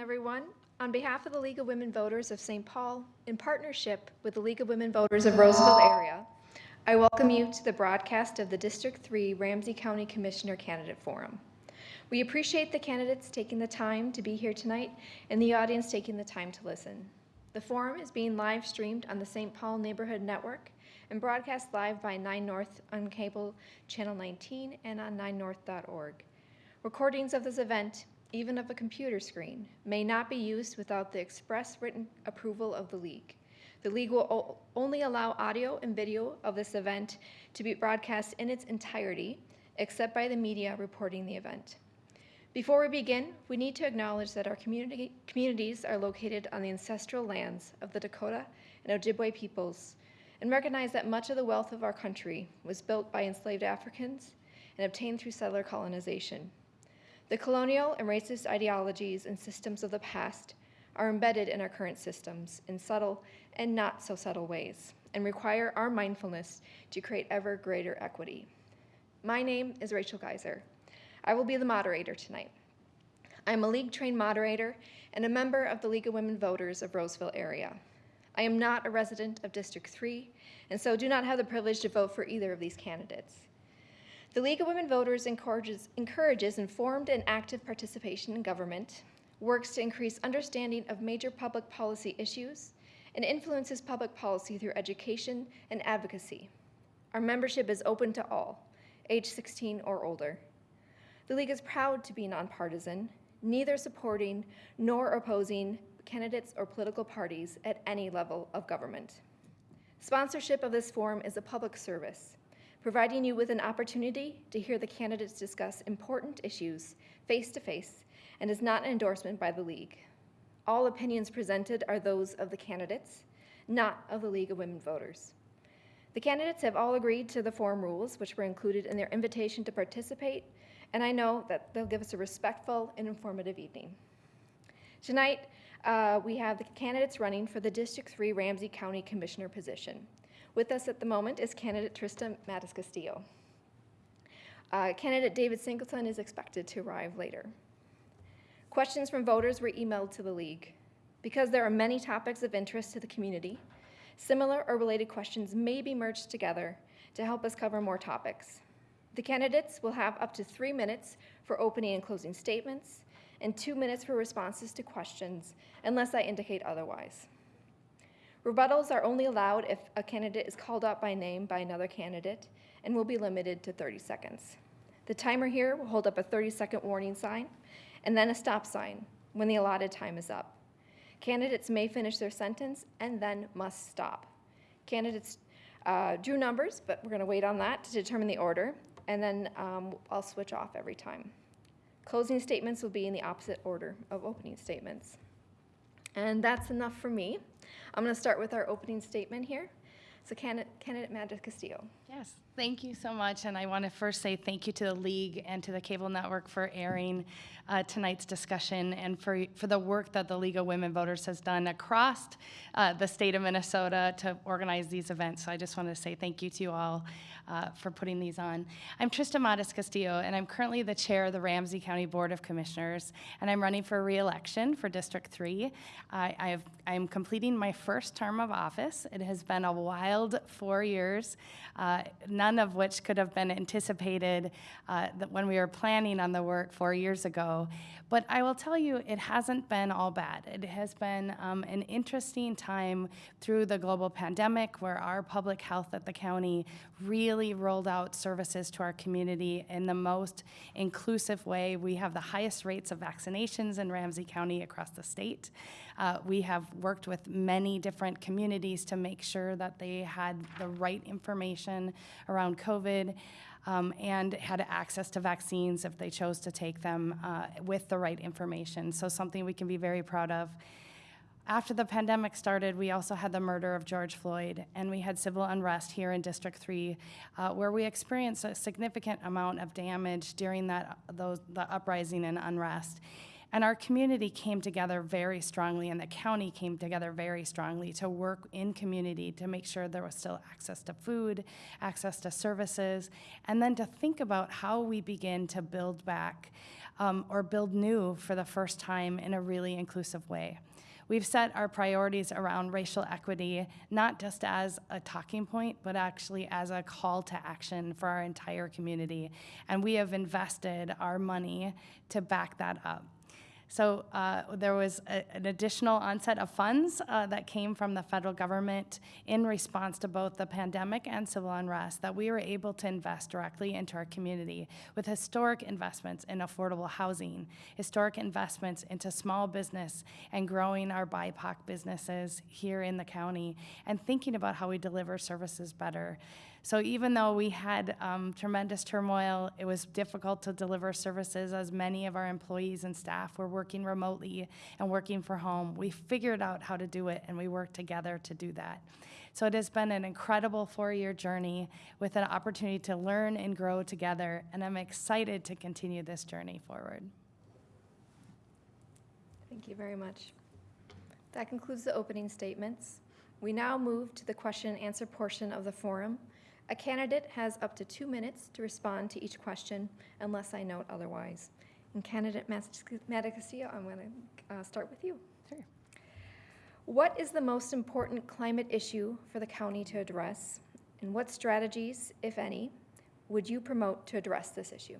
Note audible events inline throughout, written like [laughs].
everyone. On behalf of the League of Women Voters of St. Paul, in partnership with the League of Women Voters of Roseville area, I welcome you to the broadcast of the District 3 Ramsey County Commissioner Candidate Forum. We appreciate the candidates taking the time to be here tonight and the audience taking the time to listen. The forum is being live streamed on the St. Paul Neighborhood Network and broadcast live by 9 North on cable channel 19 and on 9north.org. Recordings of this event, even of a computer screen, may not be used without the express written approval of the League. The League will only allow audio and video of this event to be broadcast in its entirety, except by the media reporting the event. Before we begin, we need to acknowledge that our community, communities are located on the ancestral lands of the Dakota and Ojibwe peoples, and recognize that much of the wealth of our country was built by enslaved Africans and obtained through settler colonization. The colonial and racist ideologies and systems of the past are embedded in our current systems in subtle and not so subtle ways and require our mindfulness to create ever greater equity. My name is Rachel Geiser. I will be the moderator tonight. I'm a league trained moderator and a member of the League of Women Voters of Roseville area. I am not a resident of District 3 and so do not have the privilege to vote for either of these candidates. The League of Women Voters encourages, encourages informed and active participation in government, works to increase understanding of major public policy issues, and influences public policy through education and advocacy. Our membership is open to all, age 16 or older. The League is proud to be nonpartisan, neither supporting nor opposing candidates or political parties at any level of government. Sponsorship of this forum is a public service, providing you with an opportunity to hear the candidates discuss important issues face to face and is not an endorsement by the League. All opinions presented are those of the candidates, not of the League of Women Voters. The candidates have all agreed to the forum rules, which were included in their invitation to participate, and I know that they'll give us a respectful and informative evening. Tonight, uh, we have the candidates running for the District 3 Ramsey County Commissioner position. With us at the moment is candidate Trista MatasCastillo. Uh, candidate David Singleton is expected to arrive later. Questions from voters were emailed to the League. Because there are many topics of interest to the community, similar or related questions may be merged together to help us cover more topics. The candidates will have up to three minutes for opening and closing statements and two minutes for responses to questions, unless I indicate otherwise. Rebuttals are only allowed if a candidate is called out by name by another candidate and will be limited to 30 seconds. The timer here will hold up a 30 second warning sign and then a stop sign when the allotted time is up. Candidates may finish their sentence and then must stop. Candidates uh, drew numbers, but we're going to wait on that to determine the order, and then um, I'll switch off every time. Closing statements will be in the opposite order of opening statements. And that's enough for me. I'm going to start with our opening statement here. So candidate, candidate Castillo. Yes, thank you so much. And I want to first say thank you to the League and to the Cable Network for airing uh, tonight's discussion and for, for the work that the League of Women Voters has done across uh, the state of Minnesota to organize these events. So I just want to say thank you to you all uh, for putting these on. I'm Trista MatasCastillo, and I'm currently the chair of the Ramsey County Board of Commissioners, and I'm running for reelection for District 3. I, I have, I'm completing my first term of office. It has been a wild four years, uh, none of which could have been anticipated uh, when we were planning on the work four years ago. But I will tell you, it hasn't been all bad. It has been um, an interesting time through the global pandemic where our public health at the county really rolled out services to our community in the most inclusive way. We have the highest rates of vaccinations in Ramsey County across the state. Uh, we have worked with many different communities to make sure that they had the right information around COVID um, and had access to vaccines if they chose to take them uh, with the right information. So something we can be very proud of. After the pandemic started, we also had the murder of George Floyd, and we had civil unrest here in District 3, uh, where we experienced a significant amount of damage during that those, the uprising and unrest. And our community came together very strongly, and the county came together very strongly to work in community to make sure there was still access to food, access to services, and then to think about how we begin to build back um, or build new for the first time in a really inclusive way. We've set our priorities around racial equity, not just as a talking point, but actually as a call to action for our entire community. And we have invested our money to back that up. So uh, there was a, an additional onset of funds uh, that came from the federal government in response to both the pandemic and civil unrest that we were able to invest directly into our community with historic investments in affordable housing, historic investments into small business and growing our BIPOC businesses here in the county and thinking about how we deliver services better. So even though we had um, tremendous turmoil, it was difficult to deliver services as many of our employees and staff were working remotely and working from home. We figured out how to do it and we worked together to do that. So it has been an incredible four-year journey with an opportunity to learn and grow together, and I'm excited to continue this journey forward. Thank you very much. That concludes the opening statements. We now move to the question and answer portion of the forum. A candidate has up to two minutes to respond to each question unless I note otherwise. And candidate MatasCastillo, I'm going to uh, start with you. Sure. What is the most important climate issue for the county to address? And what strategies, if any, would you promote to address this issue?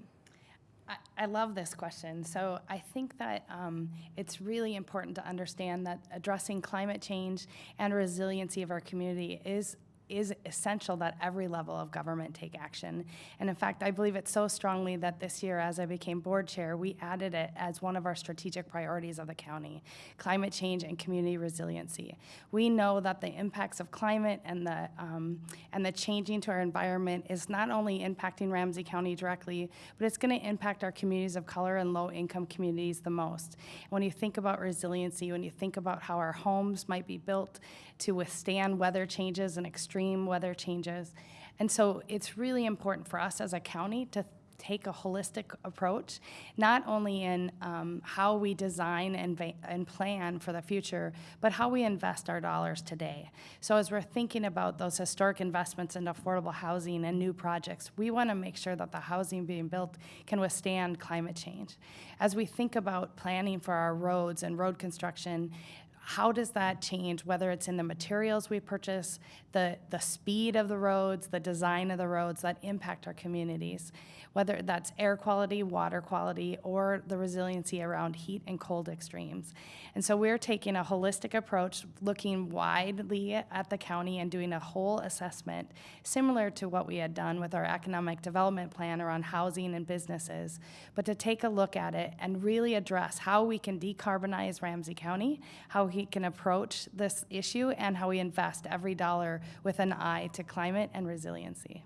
I, I love this question. So I think that um, it's really important to understand that addressing climate change and resiliency of our community is is essential that every level of government take action. And in fact, I believe it so strongly that this year, as I became board chair, we added it as one of our strategic priorities of the county, climate change and community resiliency. We know that the impacts of climate and the, um, and the changing to our environment is not only impacting Ramsey County directly, but it's gonna impact our communities of color and low income communities the most. When you think about resiliency, when you think about how our homes might be built to withstand weather changes and extreme weather changes. And so it's really important for us as a county to take a holistic approach, not only in um, how we design and, and plan for the future, but how we invest our dollars today. So as we're thinking about those historic investments in affordable housing and new projects, we want to make sure that the housing being built can withstand climate change. As we think about planning for our roads and road construction, how does that change, whether it's in the materials we purchase, the, the speed of the roads, the design of the roads that impact our communities, whether that's air quality, water quality, or the resiliency around heat and cold extremes. And so we're taking a holistic approach, looking widely at the county and doing a whole assessment, similar to what we had done with our economic development plan around housing and businesses, but to take a look at it and really address how we can decarbonize Ramsey County, how we can approach this issue, and how we invest every dollar with an eye to climate and resiliency.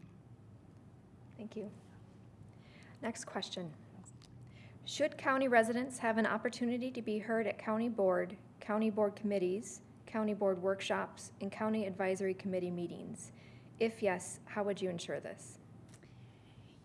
Thank you. Next question. Should county residents have an opportunity to be heard at county board, county board committees, county board workshops, and county advisory committee meetings? If yes, how would you ensure this?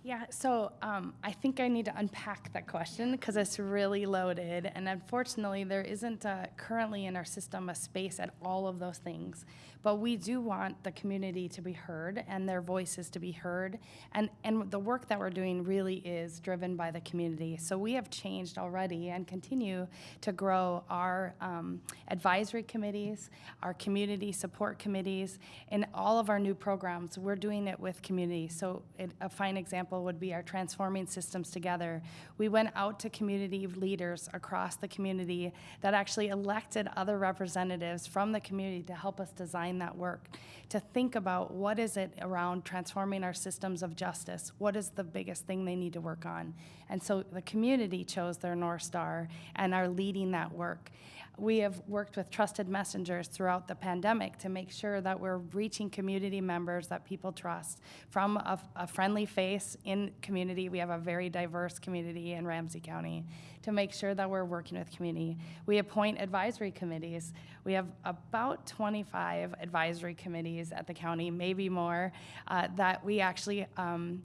Yeah, so um, I think I need to unpack that question because it's really loaded. And unfortunately, there isn't uh, currently in our system a space at all of those things. But we do want the community to be heard and their voices to be heard. And, and the work that we're doing really is driven by the community. So we have changed already and continue to grow our um, advisory committees, our community support committees, and all of our new programs. We're doing it with community. So it, a fine example would be our Transforming Systems Together. We went out to community leaders across the community that actually elected other representatives from the community to help us design that work, to think about what is it around transforming our systems of justice, what is the biggest thing they need to work on. And so the community chose their North Star and are leading that work we have worked with trusted messengers throughout the pandemic to make sure that we're reaching community members that people trust from a, a, friendly face in community. We have a very diverse community in Ramsey County to make sure that we're working with community. We appoint advisory committees. We have about 25 advisory committees at the county, maybe more, uh, that we actually um,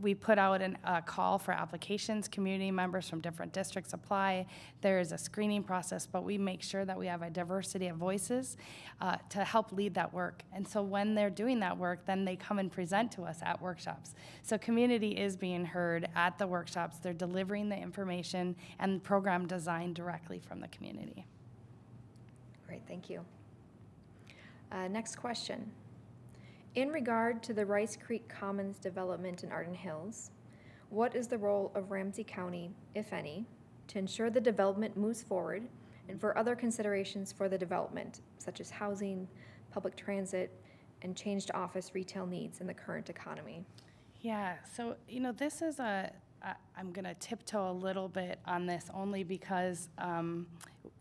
we put out an, a call for applications. Community members from different districts apply. There is a screening process, but we make sure that we have a diversity of voices uh, to help lead that work. And so when they're doing that work, then they come and present to us at workshops. So community is being heard at the workshops. They're delivering the information and program design directly from the community. Great, thank you. Uh, Next question. In regard to the Rice Creek Commons development in Arden Hills, what is the role of Ramsey County, if any, to ensure the development moves forward and for other considerations for the development, such as housing, public transit, and changed office retail needs in the current economy? Yeah, so, you know, this is a, I- I'm going to tiptoe a little bit on this only because, um,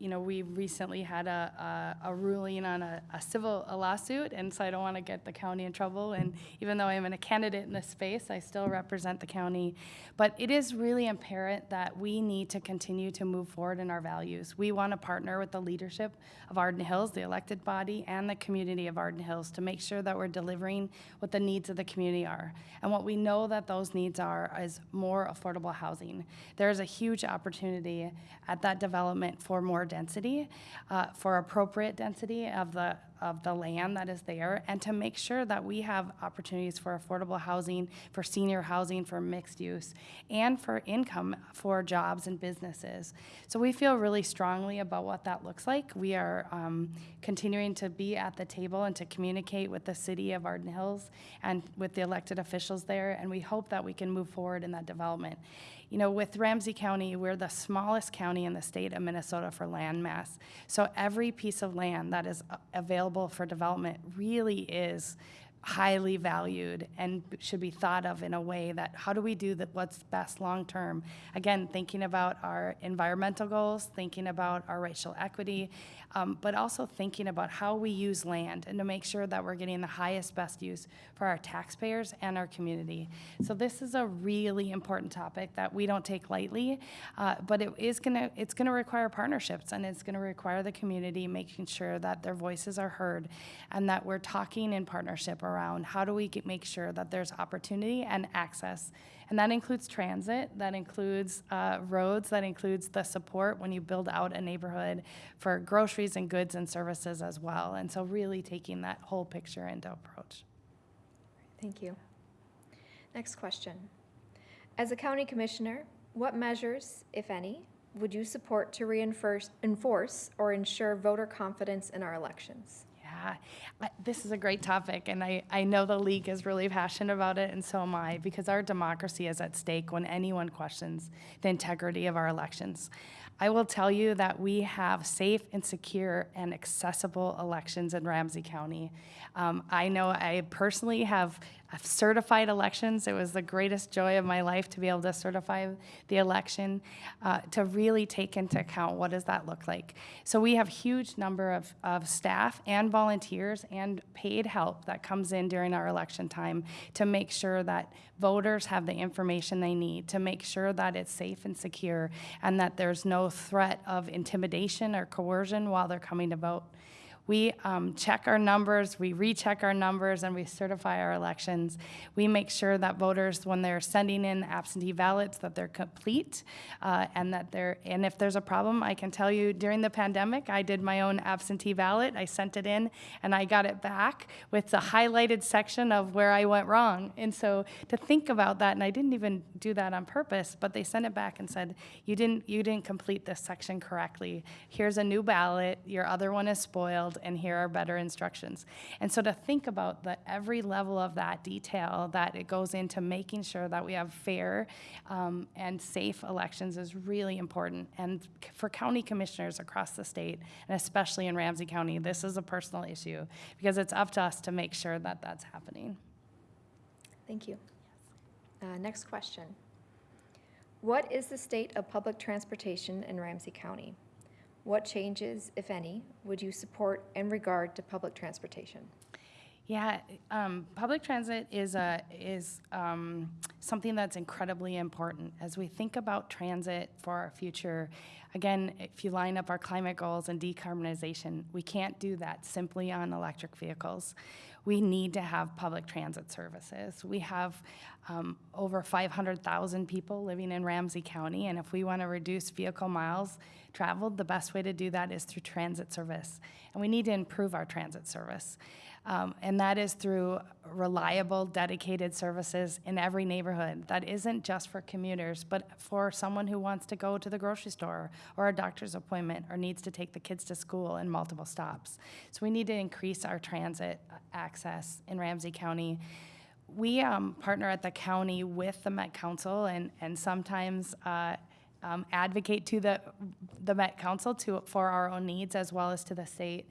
you know, we recently had a, a a ruling on a, a civil a lawsuit, and so I don't want to get the county in trouble. And even though I'm a candidate in this space, I still represent the county. But it is really apparent that we need to continue to move forward in our values. We want to partner with the leadership of Arden Hills, the elected body, and the community of Arden Hills to make sure that we're delivering what the needs of the community are. And what we know that those needs are is more affordable housing. There is a huge opportunity at that development for more density, uh, for appropriate density of the of the land that is there, and to make sure that we have opportunities for affordable housing, for senior housing, for mixed use, and for income for jobs and businesses. So we feel really strongly about what that looks like. We are um, continuing to be at the table and to communicate with the city of Arden Hills and with the elected officials there, and we hope that we can move forward in that development. You know, with Ramsey County, we're the smallest county in the state of Minnesota for land mass. So every piece of land that is available for development really is highly valued and should be thought of in a way that how do we do that what's best long term again thinking about our environmental goals thinking about our racial equity um, but also thinking about how we use land and to make sure that we're getting the highest best use for our taxpayers and our community so this is a really important topic that we don't take lightly uh, but it is going to it's to require partnerships and it's going to require the community making sure that their voices are heard and that we're talking in partnership around how do we get, make sure that there's opportunity and access. And that includes transit, that includes uh, roads, that includes the support when you build out a neighborhood for groceries and goods and services as well. And so really taking that whole picture into approach. Thank you. Next question. As a county commissioner, what measures, if any, would you support to reinforce, enforce or ensure voter confidence in our elections? Yeah, this is a great topic, and I, I know the league is really passionate about it, and so am I, because our democracy is at stake when anyone questions the integrity of our elections. I will tell you that we have safe and secure and accessible elections in Ramsey County. Um, I know I personally have have certified elections. It was the greatest joy of my life to be able to certify the election, uh, to really take into account what does that look like. So we have huge number of, of staff and volunteers and paid help that comes in during our election time to make sure that voters have the information they need, to make sure that it's safe and secure, and that there's no threat of intimidation or coercion while they're coming to vote. We um, check our numbers, we recheck our numbers, and we certify our elections. We make sure that voters, when they're sending in absentee ballots, that they're complete, uh, and that they're. And if there's a problem, I can tell you during the pandemic, I did my own absentee ballot. I sent it in, and I got it back with the highlighted section of where I went wrong. And so to think about that, and I didn't even do that on purpose, but they sent it back and said, "You didn't. You didn't complete this section correctly. Here's a new ballot. Your other one is spoiled." And here are better instructions. And so to think about the every level of that detail that it goes into making sure that we have fair um, and safe elections is really important. And for county commissioners across the state, and especially in Ramsey County, this is a personal issue because it's up to us to make sure that that's happening. Thank you. Uh, Next question. What is the state of public transportation in Ramsey County? What changes, if any, would you support in regard to public transportation? Yeah, um, public transit is a is um, something that's incredibly important as we think about transit for our future. Again, if you line up our climate goals and decarbonization, we can't do that simply on electric vehicles. We need to have public transit services. We have um, over 500,000 people living in Ramsey County, and if we want to reduce vehicle miles traveled, the best way to do that is through transit service. And we need to improve our transit service. Um, and that is through reliable, dedicated services in every neighborhood. That isn't just for commuters, but for someone who wants to go to the grocery store or a doctor's appointment or needs to take the kids to school in multiple stops. So we need to increase our transit access in Ramsey County. We um, partner at the county with the Met Council and, and sometimes uh, um, advocate to the, the Met Council to, for our own needs as well as to the state.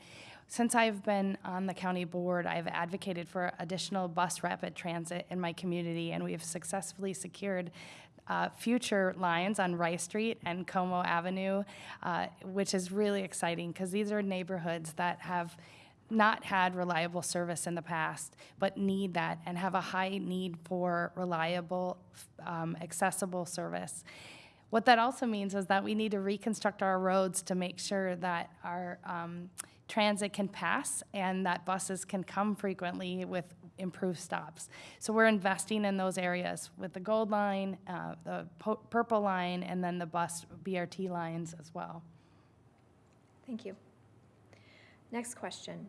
Since I've been on the county board, I've advocated for additional bus rapid transit in my community, and we have successfully secured uh, future lines on Rice Street and Como Avenue, uh, which is really exciting because these are neighborhoods that have not had reliable service in the past, but need that and have a high need for reliable, um, accessible service. What that also means is that we need to reconstruct our roads to make sure that our um, transit can pass and that buses can come frequently with improved stops. So we're investing in those areas with the Gold Line, uh, the Purple Line, and then the bus BRT lines as well. Thank you. Next question.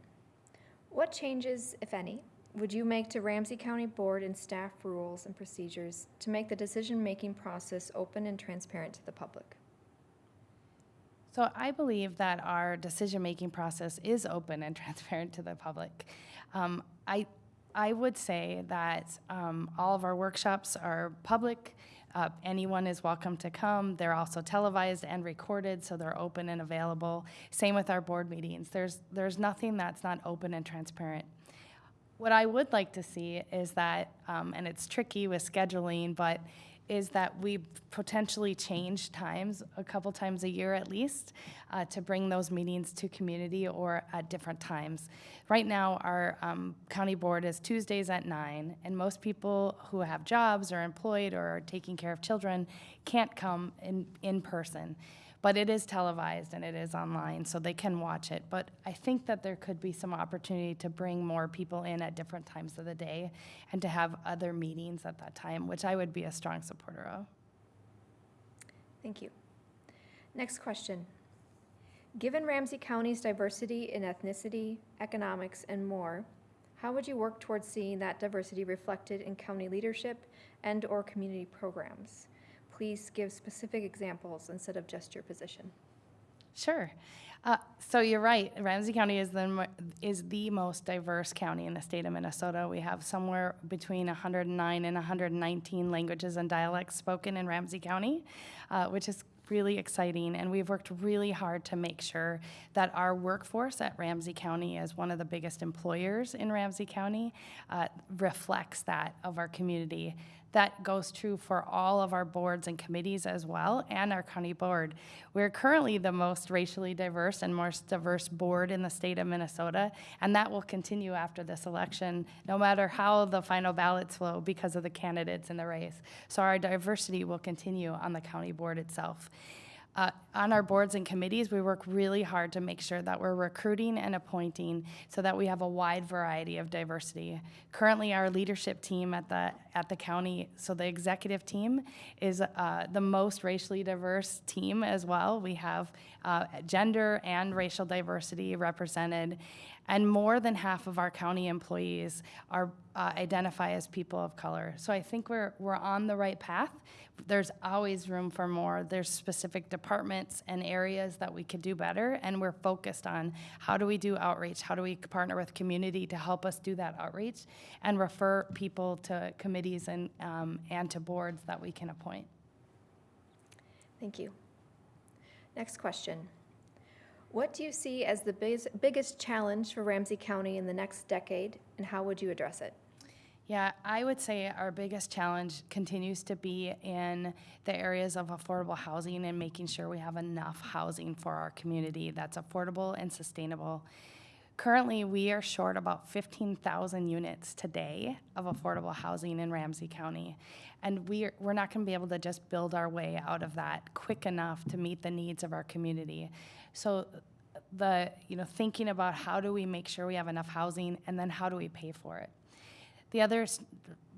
What changes, if any, would you make to Ramsey County Board and staff rules and procedures to make the decision-making process open and transparent to the public? So I believe that our decision-making process is open and [laughs] transparent to the public. Um, I, I would say that um, all of our workshops are public. Uh, anyone is welcome to come. They're also televised and recorded, so they're open and available. Same with our board meetings. There's, there's nothing that's not open and transparent. What I would like to see is that, um, and it's tricky with scheduling, but is that we potentially change times a couple times a year at least uh, to bring those meetings to community or at different times. Right now, our um, county board is Tuesdays at 9, and most people who have jobs or employed or are taking care of children can't come in, in person. But it is televised and it is online, so they can watch it. But I think that there could be some opportunity to bring more people in at different times of the day and to have other meetings at that time, which I would be a strong supporter of. Thank you. Next question. Given Ramsey County's diversity in ethnicity, economics, and more, how would you work towards seeing that diversity reflected in county leadership and/or community programs? Please give specific examples instead of just your position. Sure. Uh, so you're right. Ramsey County is the is the most diverse county in the state of Minnesota. We have somewhere between 109 and 119 languages and dialects spoken in Ramsey County, uh, which is really exciting. And we've worked really hard to make sure that our workforce at Ramsey County, as one of the biggest employers in Ramsey County, uh, reflects that of our community. That goes true for all of our boards and committees as well, and our county board. We're currently the most racially diverse and most diverse board in the state of Minnesota, and that will continue after this election, no matter how the final ballots flow because of the candidates in the race. So our diversity will continue on the county board itself. Uh, on our boards and committees, we work really hard to make sure that we're recruiting and appointing so that we have a wide variety of diversity. Currently, our leadership team at the at the county, so the executive team is uh, the most racially diverse team as well. We have uh, gender and racial diversity represented, and more than half of our county employees are uh, identify as people of color. So I think we're we're on the right path. There's always room for more. There's specific departments and areas that we could do better, and we're focused on how do we do outreach? How do we partner with community to help us do that outreach and refer people to committees and um, and to boards that we can appoint. Thank you. Next question. What do you see as the biggest, biggest challenge for Ramsey County in the next decade, and how would you address it? Yeah, I would say our biggest challenge continues to be in the areas of affordable housing and making sure we have enough housing for our community that's affordable and sustainable. Currently, we are short about 15,000 units today of affordable housing in Ramsey County. And we are, we're not going to be able to just build our way out of that quick enough to meet the needs of our community. So the, you know, thinking about how do we make sure we have enough housing and then how do we pay for it? The other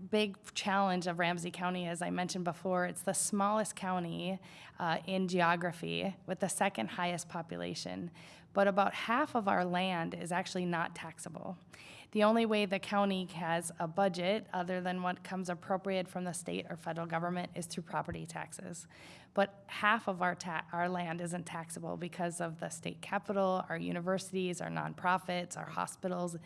big challenge of Ramsey County, as I mentioned before, it's the smallest county uh, in geography with the second highest population. But about half of our land is actually not taxable. The only way the county has a budget, other than what comes appropriated from the state or federal government, is through property taxes. But half of our our land isn't taxable because of the state capitol, our universities, our nonprofits, our hospitals,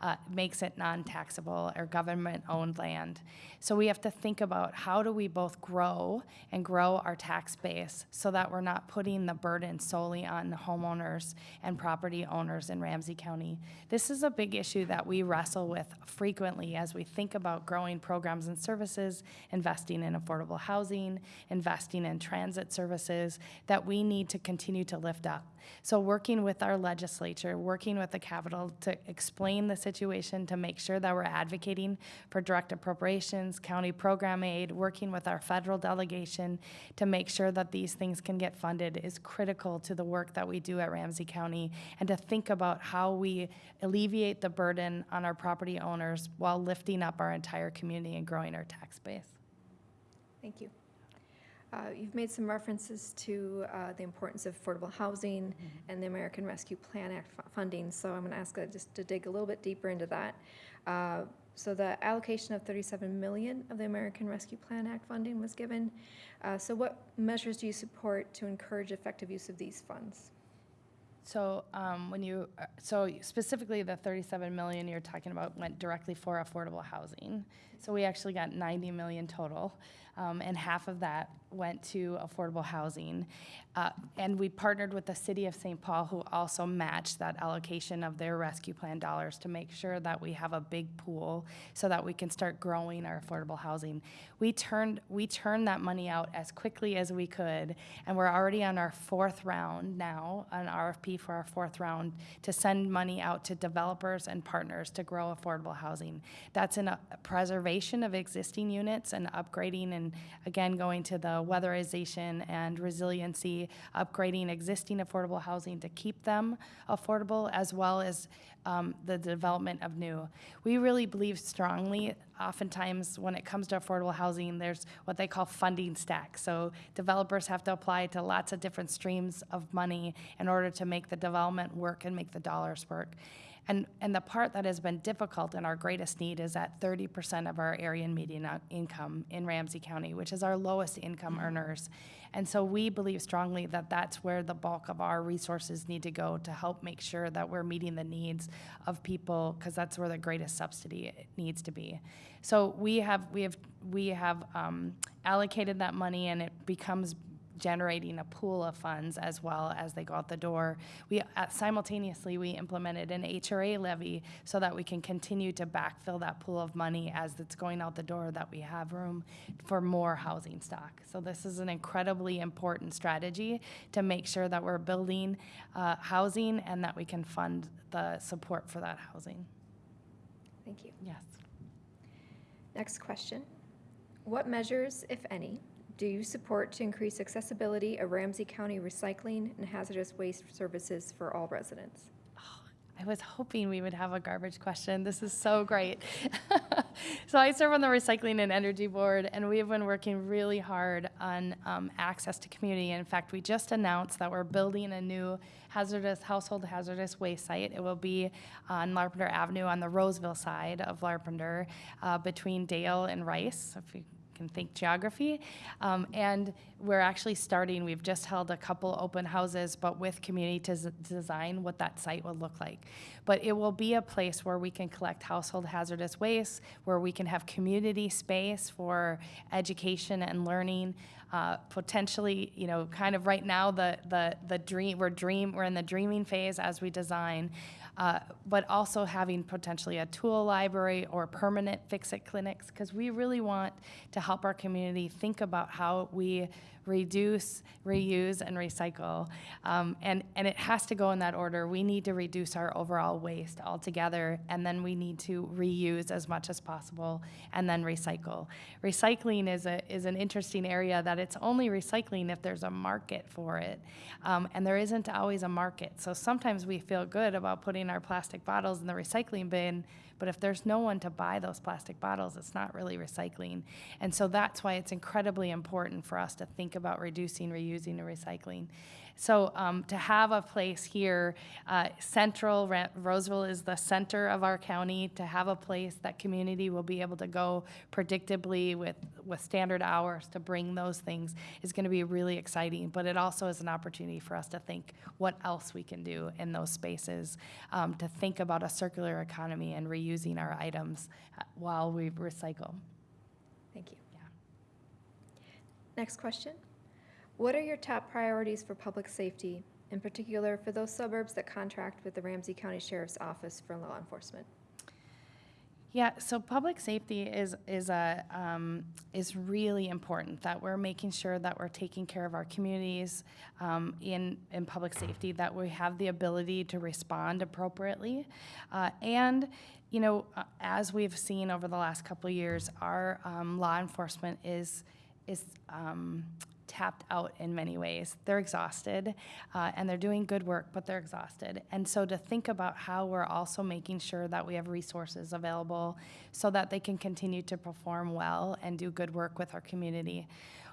uh, makes it non-taxable or government-owned land. So we have to think about how do we both grow and grow our tax base so that we're not putting the burden solely on the homeowners and property owners in Ramsey County. This is a big issue that we wrestle with frequently as we think about growing programs and services, investing in affordable housing, investing in transit services that we need to continue to lift up. So working with our legislature, working with the Capitol to explain the situation, to make sure that we're advocating for direct appropriations, county program aid, working with our federal delegation to make sure that these things can get funded is critical to the work that we do at Ramsey County and to think about how we alleviate the burden on our property owners while lifting up our entire community and growing our tax base. Thank you. Uh, You've made some references to uh, the importance of affordable housing and the American Rescue Plan Act fu- funding, so I'm going to ask uh, just to dig a little bit deeper into that. Uh, So the allocation of 37 million of the American Rescue Plan Act funding was given. Uh, So what measures do you support to encourage effective use of these funds? So um, when you, uh, so specifically the 37 million you're talking about went directly for affordable housing. So we actually got 90 million total, um, and half of that went to affordable housing. Uh, And we partnered with the city of St. Paul, who also matched that allocation of their rescue plan dollars to make sure that we have a big pool so that we can start growing our affordable housing. We turned, we turned that money out as quickly as we could, and we're already on our fourth round now, an RFP for our fourth round, to send money out to developers and partners to grow affordable housing. That's in preservation of existing units and upgrading, and again, going to the weatherization and resiliency, upgrading existing affordable housing to keep them affordable, as well as um, the development of new. We really believe strongly, oftentimes, when it comes to affordable housing, there's what they call funding stacks. So developers have to apply to lots of different streams of money in order to make the development work and make the dollars work. And, and the part that has been difficult and our greatest need is at 30% of our area and median income in Ramsey County, which is our lowest income earners. And so we believe strongly that that's where the bulk of our resources need to go to help make sure that we're meeting the needs of people, because that's where the greatest subsidy needs to be. So we have, we have, we have um, allocated that money and it becomes generating a pool of funds as well as they go out the door. We uh, simultaneously we implemented an HRA levy so that we can continue to backfill that pool of money as it's going out the door that we have room for more housing stock. So this is an incredibly important strategy to make sure that we're building uh, housing and that we can fund the support for that housing. Thank you. Yes. Next question. What measures, if any, do you support to increase accessibility of Ramsey County recycling and hazardous waste services for all residents? I was hoping we would have a garbage question. This is so great. [laughs] so I serve on the Recycling and Energy Board, and we have been working really hard on um, access to community. In fact, we just announced that we're building a new hazardous household hazardous waste site. It will be on Larpenteur Avenue on the Roseville side of Larpenteur, uh, between Dale and Rice. If you can think geography. Um, and we're actually starting, we've just held a couple open houses, but with community to design what that site will look like. But it will be a place where we can collect household hazardous waste, where we can have community space for education and learning. Uh, potentially, you know, kind of right now, the, the, the dream, we're dream, we're in the dreaming phase as we design. Uh, but also having potentially a tool library or permanent fix-it clinics, because we really want to help our community think about how we reduce, reuse, and recycle. Um, and, and it has to go in that order. We need to reduce our overall waste altogether, and then we need to reuse as much as possible, and then recycle. Recycling is, a, is an interesting area that it's only recycling if there's a market for it. Um, and there isn't always a market. So sometimes we feel good about putting our plastic bottles in the recycling bin, but if there's no one to buy those plastic bottles, it's not really recycling. And so that's why it's incredibly important for us to think about reducing, reusing, and recycling. So um, to have a place here, uh, central, Ra- Roseville is the center of our county, to have a place that community will be able to go predictably with, with standard hours to bring those things is going to be really exciting. But it also is an opportunity for us to think what else we can do in those spaces, um, to think about a circular economy and reusing our items uh, while we recycle. Thank you. Yeah. Next question. What are your top priorities for public safety, in particular for those suburbs that contract with the Ramsey County Sheriff's Office for law enforcement? Yeah, so public safety is is a um, is really important. That we're making sure that we're taking care of our communities um, in in public safety. That we have the ability to respond appropriately, uh, and you know, uh, as we've seen over the last couple of years, our um, law enforcement is is um, tapped out in many ways. They're exhausted uh, and they're doing good work, but they're exhausted. And so to think about how we're also making sure that we have resources available so that they can continue to perform well and do good work with our community.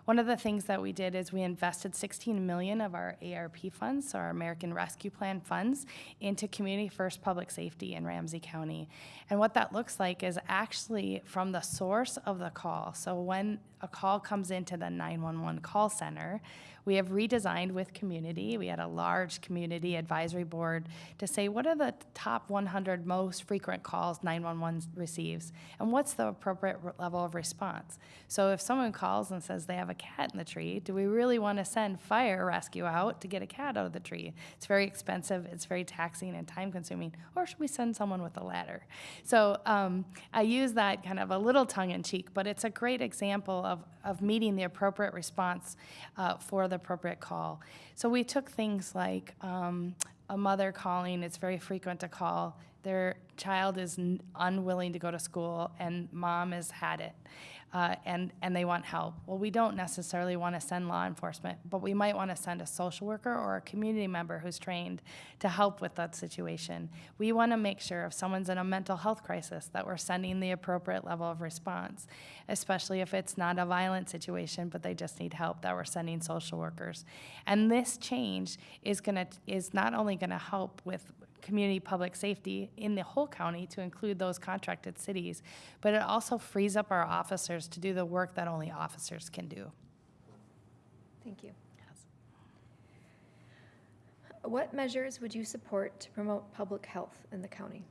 One of the things that we did is we invested 16 million of our ARP funds, so our American Rescue Plan funds, into community first public safety in Ramsey County. And what that looks like is actually from the source of the call. So when a call comes into the 911 call center, we have redesigned with community. We had a large community advisory board to say what are the top 100 most frequent calls 911 receives and what's the appropriate level of response. So if someone calls and says they have a cat in the tree, do we really want to send fire rescue out to get a cat out of the tree? It's very expensive, it's very taxing and time consuming. Or should we send someone with a ladder? So um, I use that kind of a little tongue in cheek, but it's a great example of, of meeting the appropriate response uh, for the appropriate call. So we took things like um, a mother calling, it's very frequent to call, their child is unwilling to go to school and mom has had it. Uh, and, and they want help. Well, we don't necessarily want to send law enforcement, but we might want to send a social worker or a community member who's trained to help with that situation. We want to make sure if someone's in a mental health crisis that we're sending the appropriate level of response, especially if it's not a violent situation, but they just need help, that we're sending social workers. And this change is to is not only going to help with community public safety in the whole county to include those contracted cities, but it also frees up our officers to do the work that only officers can do. Thank you. What measures would you support to promote public health in the county?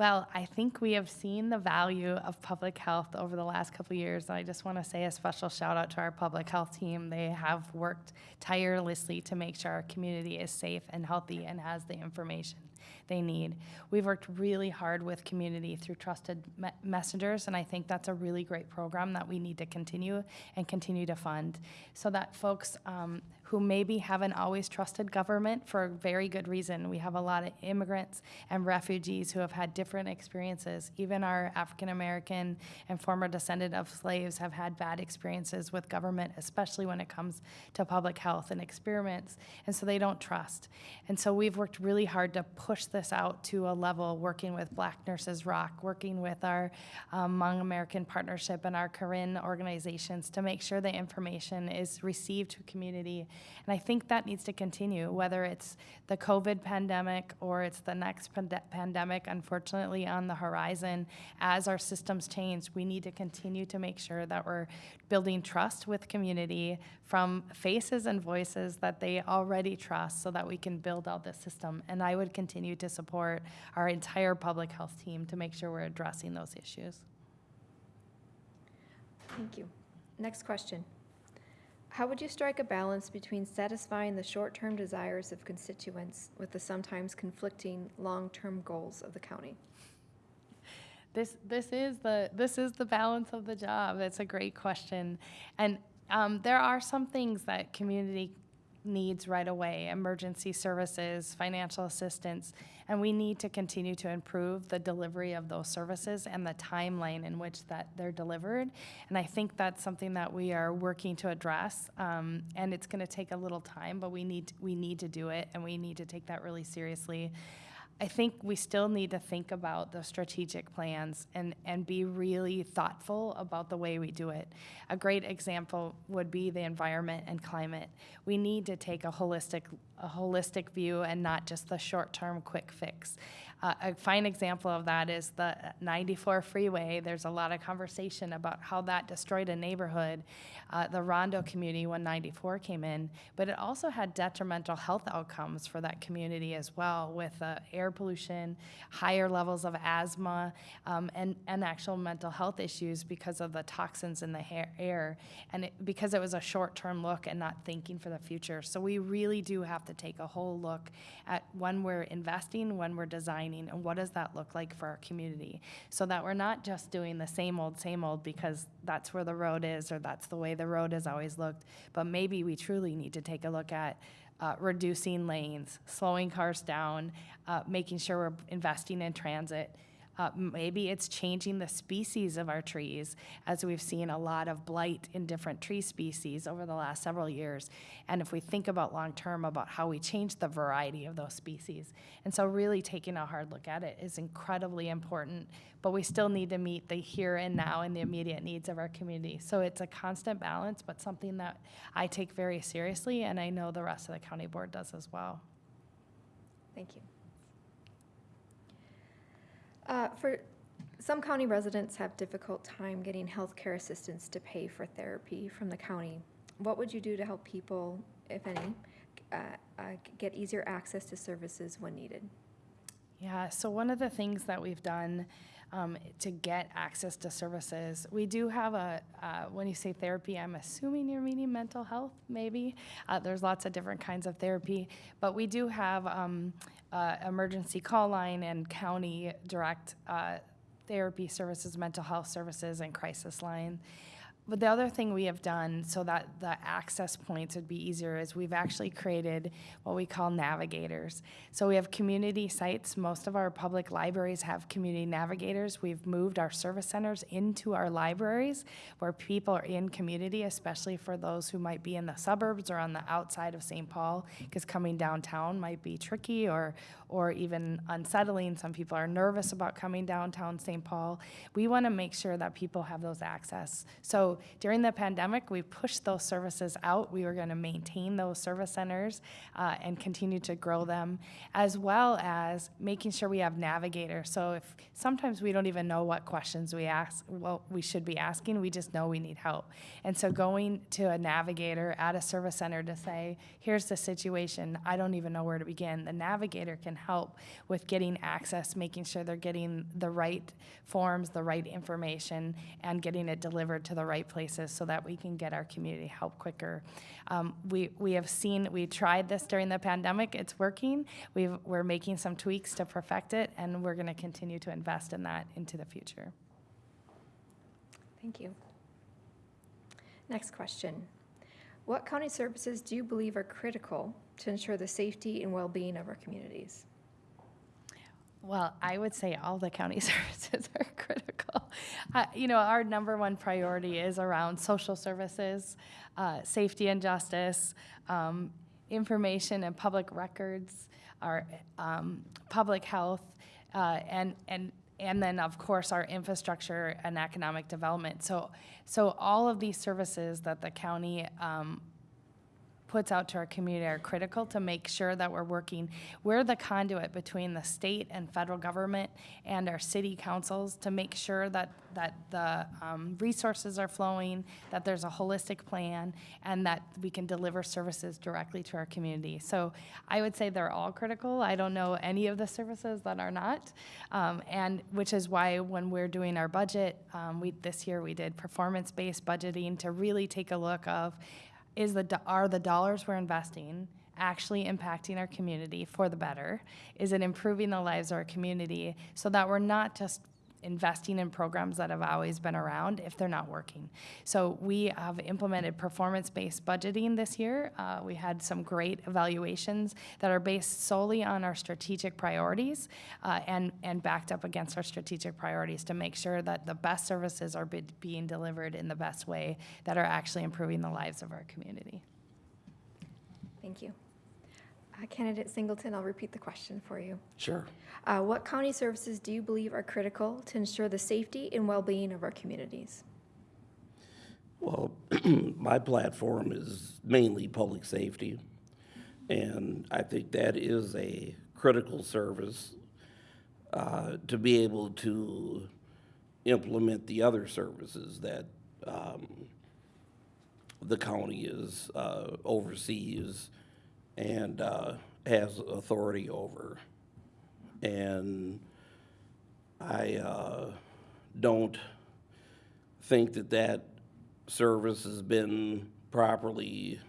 Well, I think we have seen the value of public health over the last couple years. I just want to say a special shout out to our public health team. They have worked tirelessly to make sure our community is safe and healthy and has the information they need. We've worked really hard with community through trusted me- messengers, and I think that's a really great program that we need to continue and continue to fund so that folks um, who maybe haven't always trusted government for a very good reason. We have a lot of immigrants and refugees who have had different experiences. Even our African American and former descendant of slaves have had bad experiences with government, especially when it comes to public health and experiments, and so they don't trust. And so we've worked really hard to push this out to a level, working with Black Nurses Rock, working with our um, American Partnership and our Karen organizations to make sure the information is received to community. And I think that needs to continue, whether it's the COVID pandemic or it's the next pande- pandemic, unfortunately, on the horizon. As our systems change, we need to continue to make sure that we're building trust with community from faces and voices that they already trust so that we can build out the system. And I would continue to support our entire public health team to make sure we're addressing those issues. Thank you. Next question. How would you strike a balance between satisfying the short-term desires of constituents with the sometimes conflicting long-term goals of the county? This this is the this is the balance of the job. That's a great question, and Um, there are some things that community needs right away, emergency services, financial assistance, and we need to continue to improve the delivery of those services and the timeline in which that they're delivered. And I think that's something that we are working to address, um, and it's going to take a little time, but we need we need to do it, and we need to take that really seriously. I think we still need to think about the strategic plans and, and be really thoughtful about the way we do it. A great example would be the environment and climate. We need to take a holistic, a holistic view and not just the short-term quick fix. Uh, a fine example of that is the 94 freeway. There's a lot of conversation about how that destroyed a neighborhood, uh, the Rondo community when 94 came in, but it also had detrimental health outcomes for that community as well with uh, air pollution, higher levels of asthma, um, and, and actual mental health issues because of the toxins in the air, and it, because it was a short-term look and not thinking for the future. So we really do have to take a whole look at when we're investing, when we're designing, and what does that look like for our community, so that we're not just doing the same old, same old because that's where the road is or that's the way the road has always looked, but maybe we truly need to take a look at uh, reducing lanes, slowing cars down, uh, making sure we're investing in transit. Uh, maybe it's changing the species of our trees, as we've seen a lot of blight in different tree species over the last several years. And if we think about long term about how we change the variety of those species. And so, really taking a hard look at it is incredibly important, but we still need to meet the here and now and the immediate needs of our community. So, it's a constant balance, but something that I take very seriously, and I know the rest of the county board does as well. Thank you. Uh, For, some county residents have difficult time getting health care assistance to pay for therapy from the county. What would you do to help people, if any, uh, uh, get easier access to services when needed? Yeah, so one of the things that we've done um, to get access to services, we do have a, uh, when you say therapy, I'm assuming you're meaning mental health, maybe. Uh, there's lots of different kinds of therapy, but we do have um, uh, emergency call line and county direct uh, therapy services, mental health services, and crisis line. But the other thing we have done so that the access points would be easier is we've actually created what we call navigators. So we have community sites. Most of our public libraries have community navigators. We've moved our service centers into our libraries where people are in community, especially for those who might be in the suburbs or on the outside of St. Paul, because coming downtown might be tricky or, or even unsettling. Some people are nervous about coming downtown St. Paul. We want to make sure that people have those access. So during the pandemic, we pushed those services out. We were going to maintain those service centers uh, and continue to grow them, as well as making sure we have navigators. So if sometimes we don't even know what questions we ask, well, we should be asking, we just know we need help. And so going to a navigator at a service center to say, here's the situation, I don't even know where to begin. The navigator can help with getting access, making sure they're getting the right forms, the right information, and getting it delivered to the right places so that we can get our community help quicker. Um, we, we have seen, we tried this during the pandemic, it's working. We've, we're making some tweaks to perfect it, and we're going to continue to invest in that into the future. Thank you. Next question. What county services do you believe are critical to ensure the safety and well-being of our communities? Well, I would say all the county [laughs] services are critical. Uh, you know, our number one priority is around social services, uh, safety and justice, um, information and public records, our um, public health, uh, and and and then of course our infrastructure and economic development. So so all of these services that the county um, puts out to our community are critical to make sure that we're working. We're the conduit between the state and federal government and our city councils to make sure that, that the um, resources are flowing, that there's a holistic plan, and that we can deliver services directly to our community. So I would say they're all critical. I don't know any of the services that are not, um, and which is why when we're doing our budget, um, we this year we did performance-based budgeting to really take a look of is the, are the dollars we're investing actually impacting our community for the better? Is it improving the lives of our community so that we're not just investing in programs that have always been around if they're not working. So we have implemented performance-based budgeting this year. Uh, we had some great evaluations that are based solely on our strategic priorities uh, and, and backed up against our strategic priorities to make sure that the best services are be- being delivered in the best way that are actually improving the lives of our community. Thank you. Uh, Candidate Singleton, I'll repeat the question for you. Sure. Uh, What county services do you believe are critical to ensure the safety and well-being of our communities? Well, [clears throat] my platform is mainly public safety, and I think that is a critical service uh, to be able to implement the other services that um, the county is uh, oversees and uh, has authority over. And I uh, don't think that that service has been properly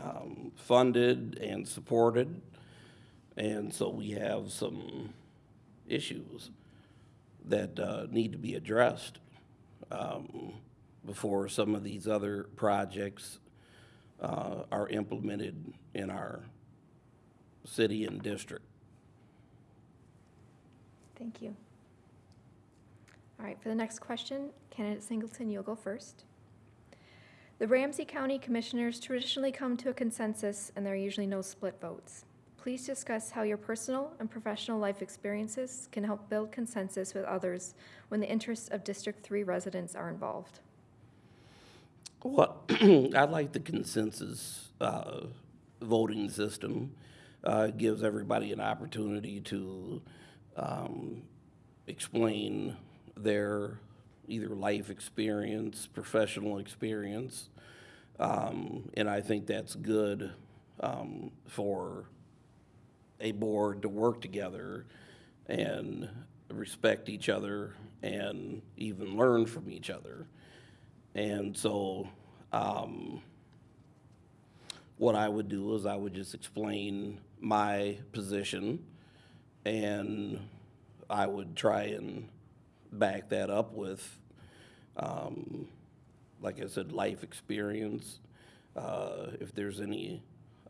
um, funded and supported. And so we have some issues that uh, need to be addressed um, before some of these other projects uh, are implemented in our city and district. Thank you. All right, for the next question, candidate Singleton, you'll go first. The Ramsey County Commissioners traditionally come to a consensus, and there are usually no split votes. Please discuss how your personal and professional life experiences can help build consensus with others when the interests of District Three residents are involved. Well, [clears throat] I like the consensus uh, voting system. Uh, gives everybody an opportunity to um, explain their either life experience, professional experience. Um, And I think that's good um, for a board to work together and respect each other and even learn from each other. And so, um, what I would do is I would just explain my position and I would try and back that up with, um, like I said, life experience. Uh, if there's any,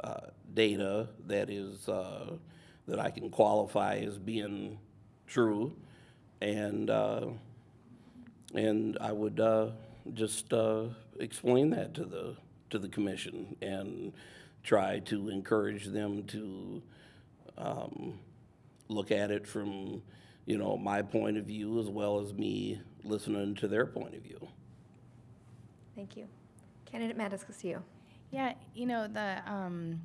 uh, data that is, uh, that I can qualify as being true. And, uh, and I would uh, just uh, explain that to the, to the commission and try to encourage them to um, look at it from, you know, my point of view as well as me listening to their point of view. Thank you. Candidate MatasCastillo. Yeah, you know, the, um,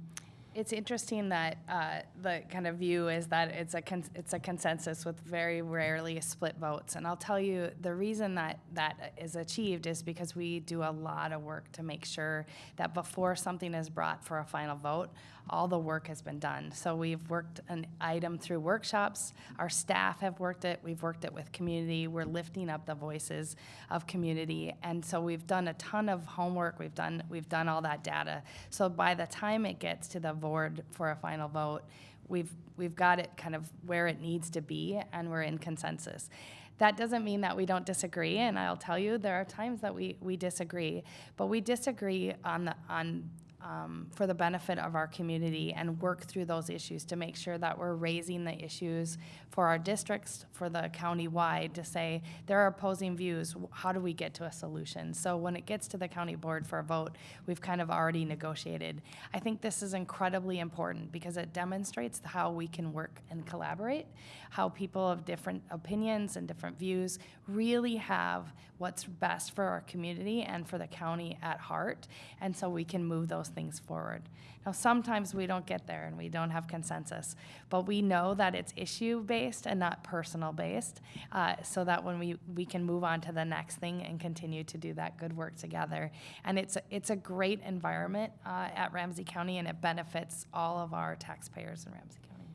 it's interesting that, uh, the kind of view is that it's a, it's a consensus with very rarely split votes. And I'll tell you, the reason that that is achieved is because we do a lot of work to make sure that before something is brought for a final vote, all the work has been done. So we've worked an item through workshops, our staff have worked it, we've worked it with community, we're lifting up the voices of community. And so we've done a ton of homework, we've done, we've done all that data. So by the time it gets to the board for a final vote, we've, we've got it kind of where it needs to be and we're in consensus. That doesn't mean that we don't disagree, and I'll tell you, there are times that we, we disagree, but we disagree on the, on um, for the benefit of our community and work through those issues to make sure that we're raising the issues for our districts, for the county-wide, to say, there are opposing views, how do we get to a solution? So when it gets to the county board for a vote, we've kind of already negotiated. I think this is incredibly important because it demonstrates how we can work and collaborate, how people of different opinions and different views really have what's best for our community and for the county at heart, and so we can move those things forward. Now, sometimes we don't get there and we don't have consensus, but we know that it's issue-based and not personal-based, uh, so that when we, we can move on to the next thing and continue to do that good work together. And it's, a- it's a great environment uh, at Ramsey County, and it benefits all of our taxpayers in Ramsey County.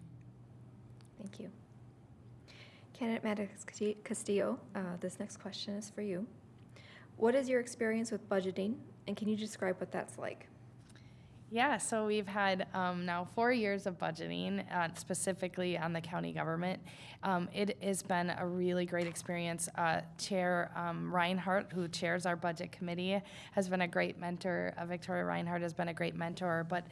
Thank you. Candidate Casti- Castillo, uh, this next question is for you. What is your experience with budgeting, and can you describe what that's like? Yeah, so we've had um, now four years of budgeting, uh, specifically on the county government. Um, It has been a really great experience. Uh, Chair um, Reinhardt, who chairs our budget committee, has been a great mentor. Uh, Victoria Reinhardt has been a great mentor, but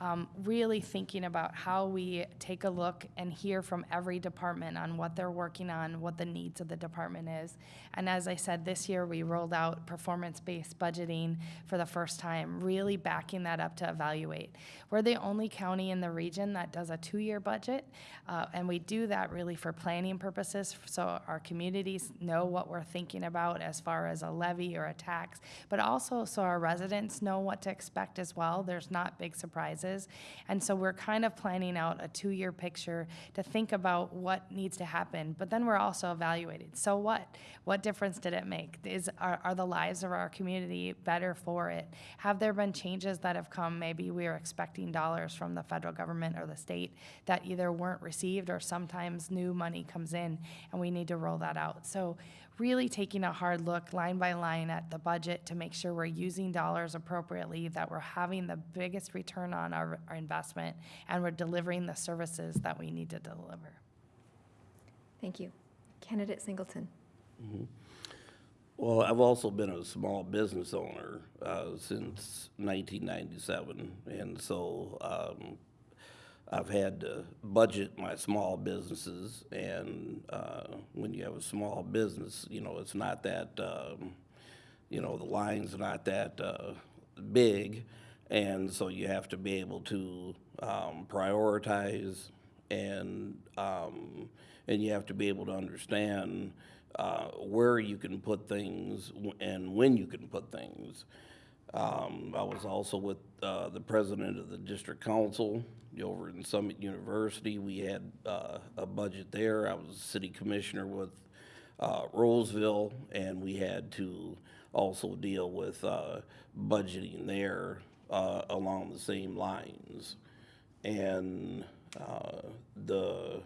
um, really thinking about how we take a look and hear from every department on what they're working on, what the needs of the department is. And as I said, this year we rolled out performance-based budgeting for the first time, really backing that up to evaluate. We're the only county in the region that does a two-year budget, uh, and we do that really for planning purposes, so our communities know what we're thinking about as far as a levy or a tax, but also so our residents know what to expect as well. There's not big surprises. And so we're kind of planning out a two-year picture to think about what needs to happen, but then we're also evaluating. So what? What difference did it make? Is, are, are the lives of our community better for it? Have there been changes that have come? Maybe we are expecting dollars from the federal government or the state that either weren't received or sometimes new money comes in and we need to roll that out. So really taking a hard look line by line at the budget to make sure we're using dollars appropriately, that we're having the biggest return on our, our investment, and we're delivering the services that we need to deliver. Thank you. Candidate Singleton. Well, I've also been a small business owner uh, since 1997, and so um, I've had to budget my small businesses. And uh, when you have a small business, you know, it's not that, um, you know, the line's not that uh, big, and so you have to be able to um, prioritize and um, and you have to be able to understand uh, where you can put things and when you can put things. Um, I was also with uh, the president of the district council over in Summit University. We had uh, a budget there. I was a city commissioner with uh, Roseville, and we had to also deal with uh, budgeting there uh, along the same lines. And uh, the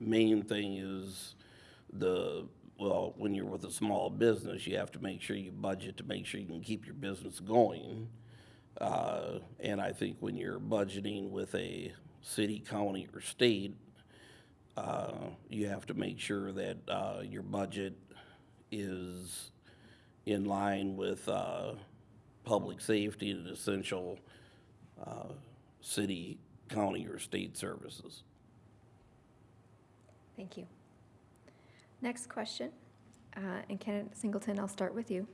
main thing is the, well, when you're with a small business, you have to make sure you budget to make sure you can keep your business going. Uh, And I think when you're budgeting with a city, county, or state, uh, you have to make sure that uh, your budget is in line with uh, public safety and essential uh, city, county, or state services. Thank you. Next question, uh, and candidate Singleton, I'll start with you.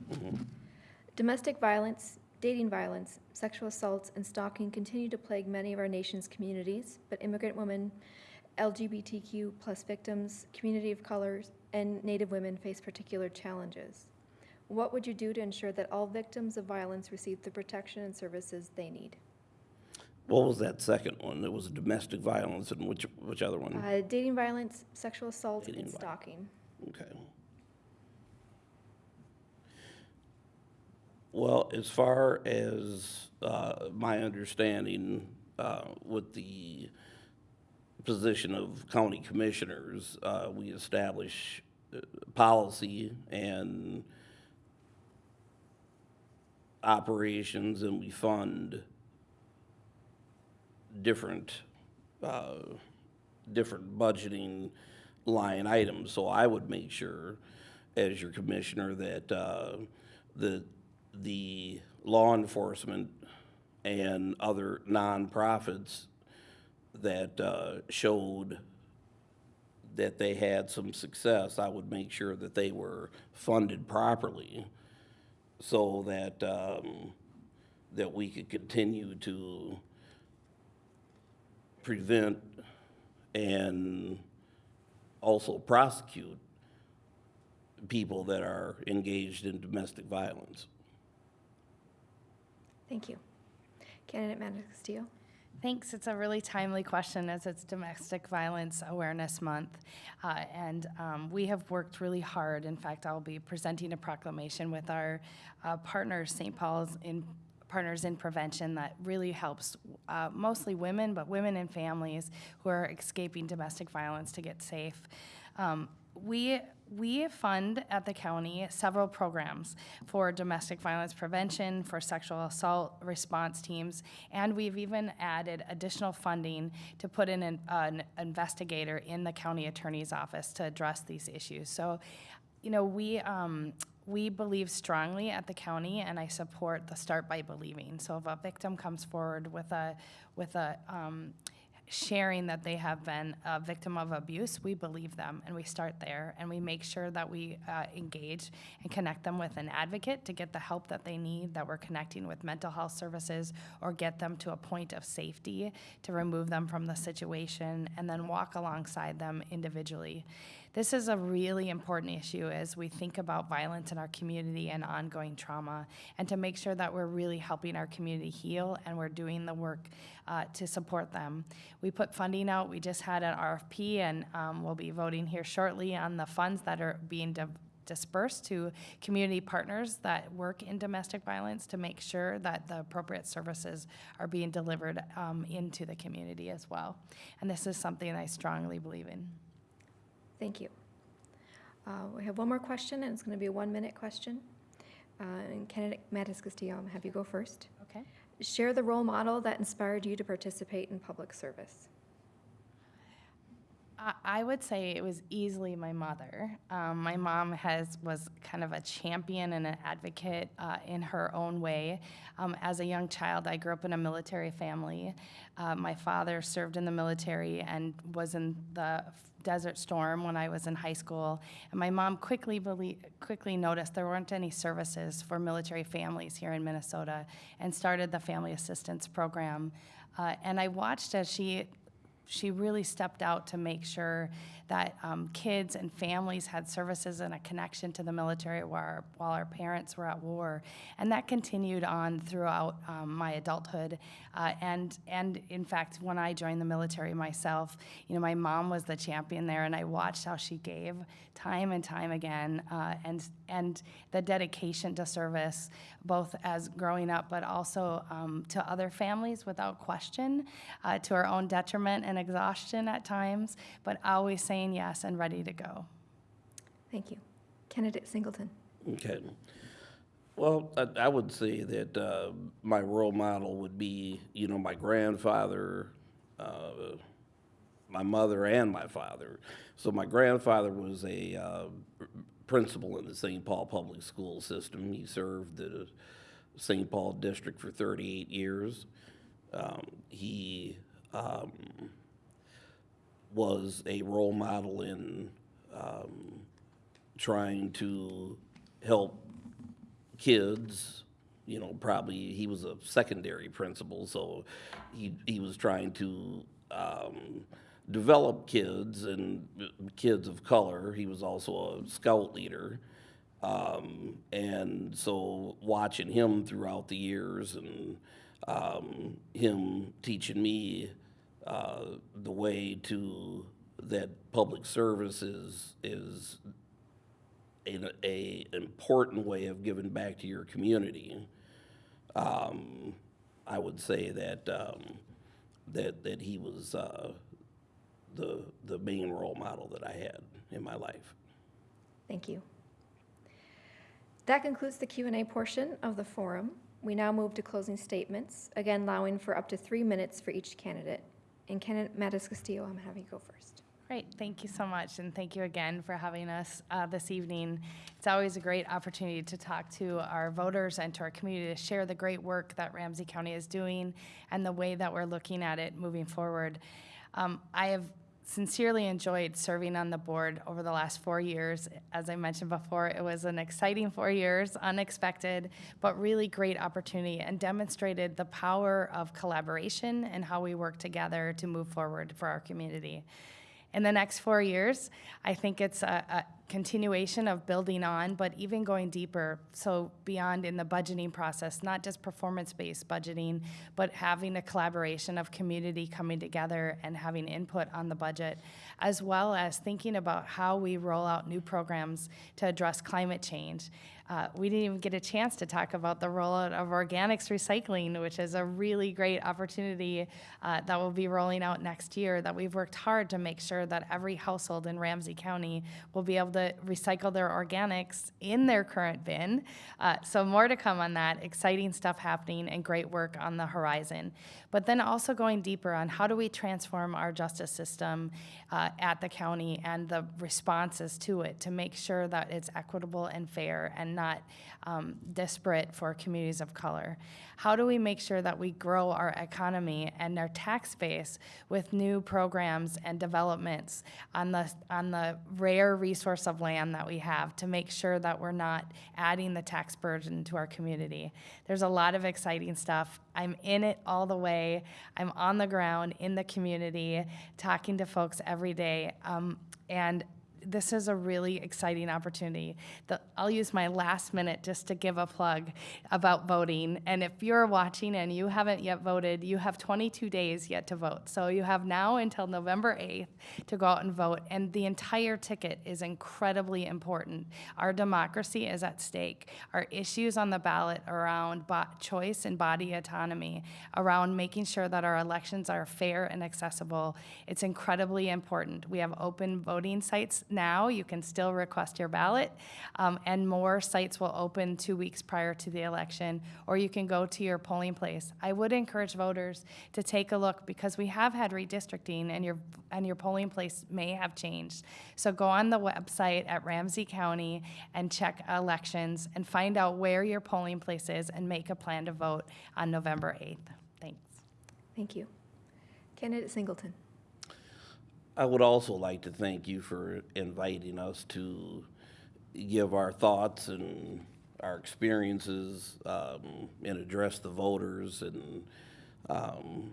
Domestic violence, dating violence, sexual assaults, and stalking continue to plague many of our nation's communities, but immigrant women, LGBTQ plus victims, community of colors, and Native women face particular challenges. What would you do to ensure that all victims of violence receive the protection and services they need? What was that second one? It was domestic violence, and which, which other one? Uh, dating violence, sexual assault, Dating and stalking. Okay. Well, as far as uh, my understanding uh, with the position of county commissioners, uh, we establish uh, policy and operations, and we fund different, uh, different budgeting line items. So I would make sure, as your commissioner, that, uh, the, the law enforcement and other nonprofits that, uh, showed that they had some success, I would make sure that they were funded properly so that, um, that we could continue to prevent and also prosecute people that are engaged in domestic violence. Thank you. Candidate Castillo. Thanks. It's a really timely question as it's Domestic Violence Awareness Month. Uh, and um, we have worked really hard. In fact, I'll be presenting a proclamation with our uh, partners, St. Paul's, in partners in prevention that really helps uh, mostly women, but women and families who are escaping domestic violence to get safe. Um, we we fund at the county several programs for domestic violence prevention, for sexual assault response teams, and we've even added additional funding to put in an, an investigator in the county attorney's office to address these issues. So, you know, we um, we believe strongly at the county, and I support the start by believing. So, if a victim comes forward with a with a um, sharing that they have been a victim of abuse, we believe them and we start there and we make sure that we uh, engage and connect them with an advocate to get the help that they need, that we're connecting with mental health services or get them to a point of safety to remove them from the situation and then walk alongside them individually. This is a really important issue as we think about violence in our community and ongoing trauma, and to make sure that we're really helping our community heal and we're doing the work uh, to support them. We put funding out. We just had an RFP, and um, we'll be voting here shortly on the funds that are being di- dispersed to community partners that work in domestic violence to make sure that the appropriate services are being delivered um, into the community as well. And this is something I strongly believe in. Thank you. Uh, We have one more question, and it's going to be a one-minute question. Uh, And candidate MatasCastillo, I'm have you go first. Okay. Share the role model that inspired you to participate in public service. I- I would say it was easily my mother. Um, my mom has was kind of a champion and an advocate uh, in her own way. Um, as a young child, I grew up in a military family. Uh, my father served in the military and was in the Desert Storm when I was in high school. And my mom quickly quickly noticed there weren't any services for military families here in Minnesota, and started the Family Assistance Program. Uh, and I watched as she she really stepped out to make sure that um, kids and families had services and a connection to the military while our, while our parents were at war. And that continued on throughout um, my adulthood. Uh, and, and in fact, when I joined the military myself, you know, my mom was the champion there, and I watched how she gave time and time again, uh, and, and the dedication to service, both as growing up, but also um, to other families without question, uh, to our own detriment and exhaustion at times, but always saying yes and ready to go. Thank you. Candidate Singleton. Okay. Well, I, I would say that uh, my role model would be, you know, my grandfather, uh, my mother, and my father. So my grandfather was a uh, principal in the St. Paul Public School System. He served the St. Paul district for 38 years. Um, he um, was a role model in um, trying to help kids. You know, probably he was a secondary principal, so he he was trying to um, develop kids and kids of color. He was also a scout leader. Um, and so watching him throughout the years and um, him teaching me uh, the way to that public service is is a, a important way of giving back to your community. Um, I would say that um, that that he was uh, the the main role model that I had in my life. Thank you. That concludes the Q and A portion of the forum. We now move to closing statements, again allowing for up to three minutes for each candidate. And candidate MatasCastillo, I'm having you go first. Great, thank you so much, and thank you again for having us uh, this evening. It's always a great opportunity to talk to our voters and to our community to share the great work that Ramsey County is doing and the way that we're looking at it moving forward. Um, I have sincerely enjoyed serving on the board over the last four years. As I mentioned before, it was an exciting four years, unexpected, but really great opportunity and demonstrated the power of collaboration and how we work together to move forward for our community. In the next four years, I think it's a, continuation of building on, but even going deeper. So beyond in the budgeting process, not just performance-based budgeting, but having a collaboration of community coming together and having input on the budget, as well as thinking about how we roll out new programs to address climate change. Uh, we didn't even get a chance to talk about the rollout of organics recycling, which is a really great opportunity uh, that will be rolling out next year. That we've worked hard to make sure that every household in Ramsey County will be able to recycle their organics in their current bin. Uh, so more to come on that. Exciting stuff happening and great work on the horizon. But then also going deeper on how do we transform our justice system uh, at the county and the responses to it to make sure that it's equitable and fair and not um, disparate for communities of color. How do we make sure that we grow our economy and our tax base with new programs and developments on the on the rare resource of land that we have to make sure that we're not adding the tax burden to our community? There's a lot of exciting stuff. I'm in it all the way. I'm on the ground in the community, talking to folks every day, um, and this is a really exciting opportunity. The, I'll use my last minute just to give a plug about voting. And if you're watching and you haven't yet voted, you have 22 days yet to vote. So you have now until November 8th to go out and vote. And the entire ticket is incredibly important. Our democracy is at stake. Our issues on the ballot around choice and body autonomy, around making sure that our elections are fair and accessible, it's incredibly important. We have open voting sites now. You can still request your ballot, um, and more sites will open two weeks prior to the election, or you can go to your polling place. I would encourage voters to take a look because we have had redistricting, and your and your polling place may have changed. So go on the website at Ramsey County and check elections and find out where your polling place is and make a plan to vote on November 8th. Thanks. Thank you. Candidate Singleton. I would also like to thank you for inviting us to give our thoughts and our experiences um, and address the voters and um,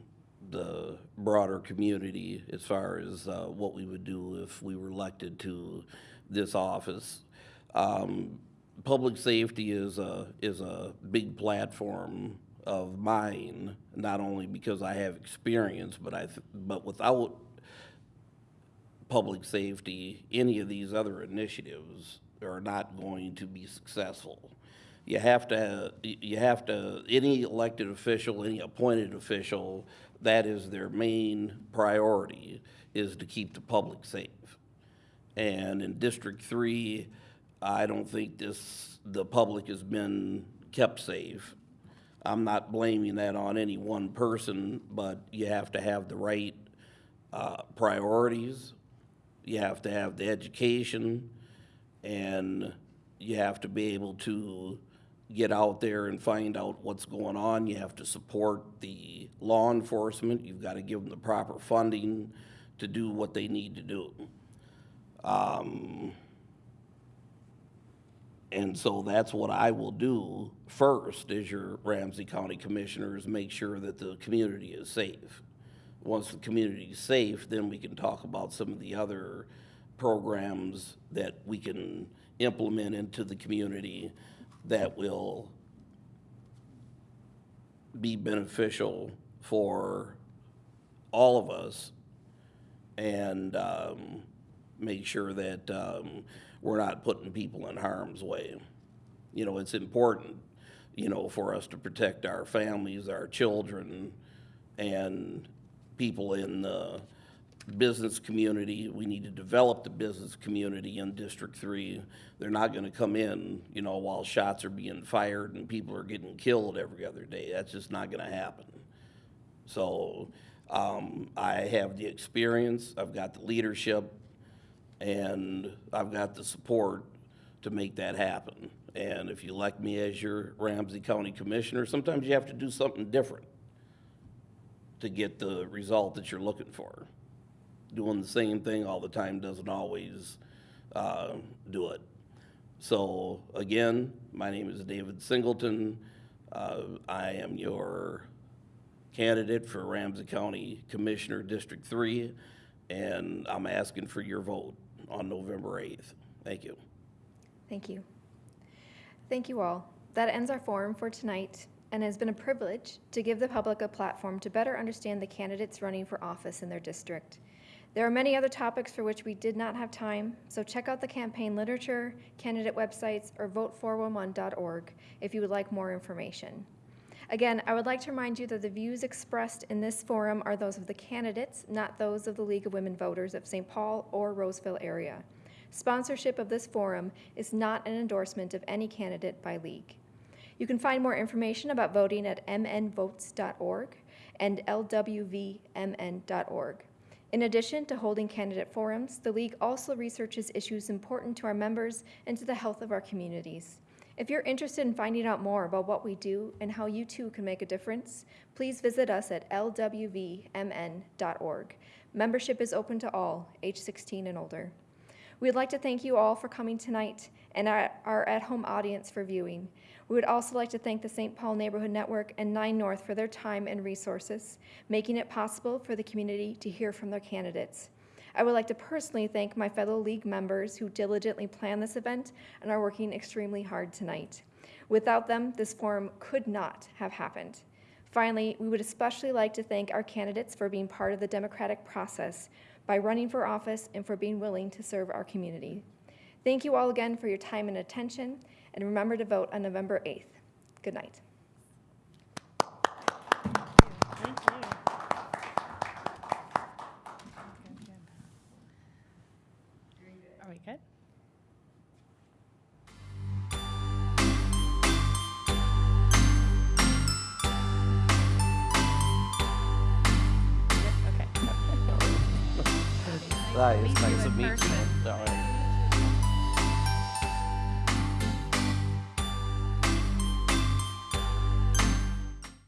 the broader community as far as uh, what we would do if we were elected to this office. Um, public safety is a is a big platform of mine, not only because I have experience, but I but without public safety, any of these other initiatives are not going to be successful. You have to, you have to, any elected official, any appointed official, that is their main priority, is to keep the public safe. And in District Three, I don't think this, the public has been kept safe. I'm not blaming that on any one person, but you have to have the right uh, priorities. You have to have the education, and you have to be able to get out there and find out what's going on. You have to support the law enforcement. You've got to give them the proper funding to do what they need to do. Um, and so that's what I will do first as your Ramsey County Commissioner is make sure that the community is safe. Once the community is safe, then we can talk about some of the other programs that we can implement into the community that will be beneficial for all of us and um, make sure that um, we're not putting people in harm's way. You know, it's important, you know, for us to protect our families, our children, and people in the business community. We need to develop the business community in District Three. They're not gonna come in, you know, while shots are being fired and people are getting killed every other day. That's just not gonna happen. So, um, I have the experience, I've got the leadership, and I've got the support to make that happen. And if you elect me as your Ramsey County Commissioner, sometimes you have to do something different to get the result that you're looking for. Doing the same thing all the time doesn't always uh, do it. So again, my name is David Singleton. Uh, I am your candidate for Ramsey County Commissioner District Three, and I'm asking for your vote on November eighth. Thank you. Thank you. Thank you all. That ends our forum for tonight and has been a privilege to give the public a platform to better understand the candidates running for office in their district. There are many other topics for which we did not have time, so check out the campaign literature, candidate websites, or vote411.org if you would like more information. Again, I would like to remind you that the views expressed in this forum are those of the candidates, not those of the League of Women Voters of St. Paul or Roseville area. Sponsorship of this forum is not an endorsement of any candidate by league. You can find more information about voting at mnvotes.org and lwvmn.org. In addition to holding candidate forums, the League also researches issues important to our members and to the health of our communities. If you're interested in finding out more about what we do and how you too can make a difference, please visit us at lwvmn.org. Membership is open to all, age 16 and older. We'd like to thank you all for coming tonight and our, our at-home audience for viewing. We would also like to thank the St. Paul Neighborhood Network and Nine North for their time and resources, making it possible for the community to hear from their candidates. I would like to personally thank my fellow league members who diligently planned this event and are working extremely hard tonight. Without them, this forum could not have happened. Finally, we would especially like to thank our candidates for being part of the democratic process by running for office and for being willing to serve our community. Thank you all again for your time and attention, and remember to vote on November 8th. Good night.